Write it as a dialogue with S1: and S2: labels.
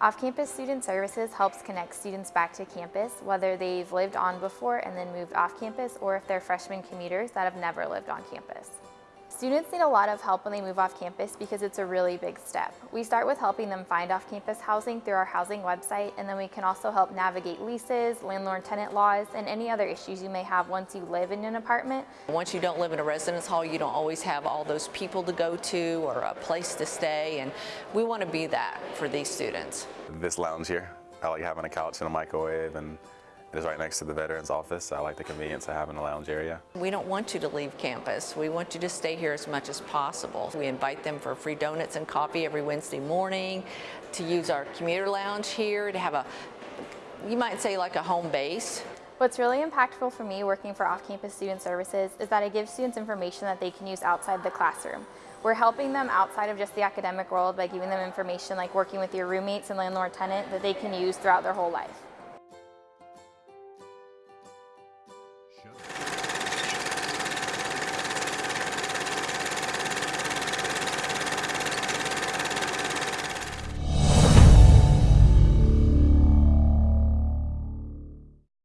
S1: Off-campus student services helps connect students back to campus, whether they've lived on before and then moved off campus, or if they're freshman commuters that have never lived on campus. Students need a lot of help when they move off campus because it's a really big step. We start with helping them find off-campus housing through our housing website, and then we can also help navigate leases, landlord-tenant laws, and any other issues you may have once you live in an apartment.
S2: Once you don't live in a residence hall, you don't always have all those people to go to or a place to stay, and we want to be that for these students.
S3: This lounge here, I like having a couch and a microwave and it is right next to the veterans office. I like the convenience of having a lounge area.
S2: We don't want you to leave campus. We want you to stay here as much as possible. We invite them for free donuts and coffee every Wednesday morning, to use our commuter lounge here, to have a, you might say like a home base.
S1: What's really impactful for me working for off-campus student services is that I give students information that they can use outside the classroom. We're helping them outside of just the academic world by giving them information like working with your roommates and landlord-tenant that they can use throughout their whole life.
S4: Show.